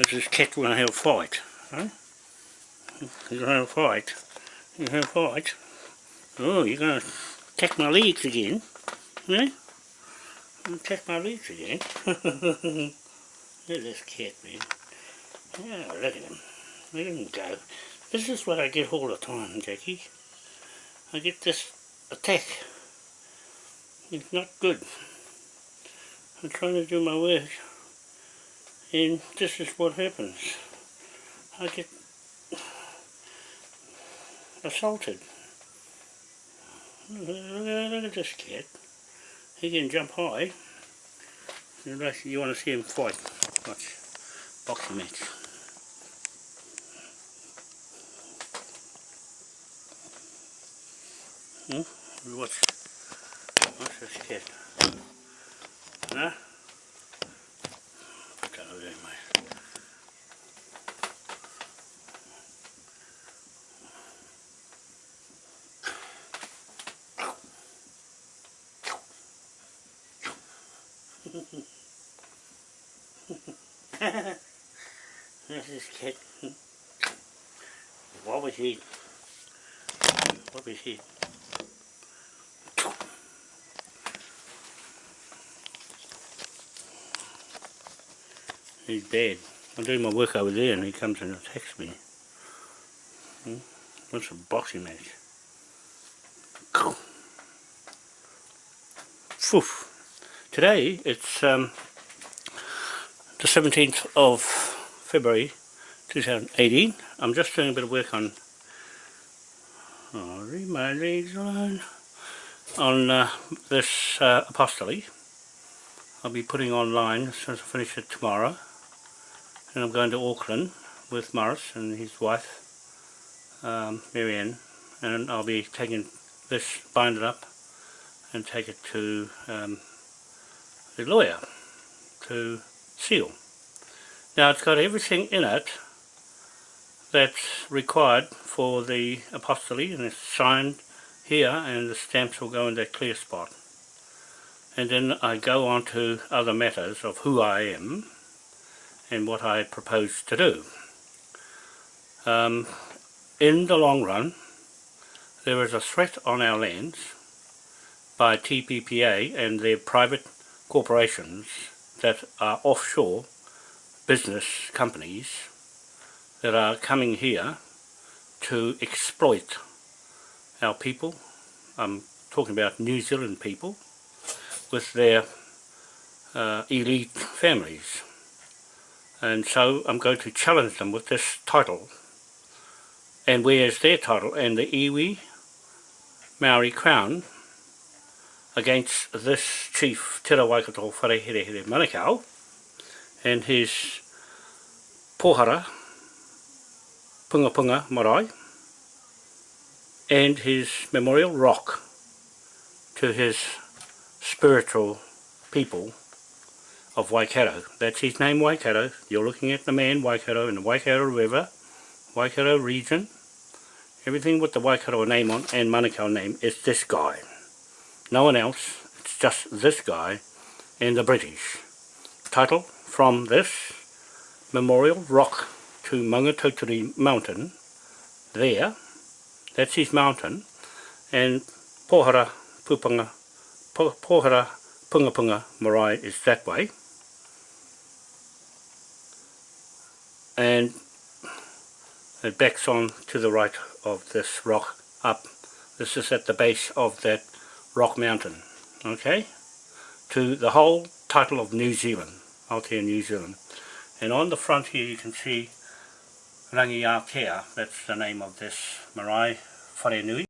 This is cat to have a fight. Huh? To have a fight. You have a fight. Oh, you're going to attack my legs again. Yeah? Attack my legs again. look at this cat, man. Yeah, look at him. Let him go. This is what I get all the time, Jackie. I get this attack. It's not good. I'm trying to do my work and this is what happens. I get assaulted. Look at this cat. He can jump high. You want to see him fight. Watch. Boxing match. Hmm? Watch. Watch this cat. Huh? This is kid. What was he? What was he? He's dead. I'm doing my work over there and he comes and attacks me. Hmm? What's a boxing match? Poof. Today it's um, the 17th of February 2018. I'm just doing a bit of work on oh, read my legs alone on uh, this uh. I'll be putting online as soon as I finish it tomorrow and I'm going to Auckland with Morris and his wife um, Marianne and I'll be taking this, bind it up and take it to um, the lawyer to seal. Now it's got everything in it that's required for the apostolate and it's signed here and the stamps will go in that clear spot. And then I go on to other matters of who I am and what I propose to do. Um, in the long run, there is a threat on our lands by TPPA and their private corporations that are offshore business companies that are coming here to exploit our people. I'm talking about New Zealand people with their uh, elite families. And so I'm going to challenge them with this title. And where is their title? And the iwi Maori Crown against this chief Tera Waikato Whareherehere Manukau and his pohara Punga Punga Marae and his memorial rock to his spiritual people of Waikato. That's his name Waikato. You're looking at the man Waikato in the Waikato River, Waikato region. Everything with the Waikato name on and Manukau name is this guy no one else, it's just this guy and the British. Title from this memorial rock to Maungatautari mountain there, that's his mountain, and Pohara Pupanga, Pohara Punga Punga Marae is that way. And it backs on to the right of this rock up. This is at the base of that Rock Mountain, okay, to the whole title of New Zealand, Aotea New Zealand. And on the front here you can see Rangi Aotea, that's the name of this marae Wharenui.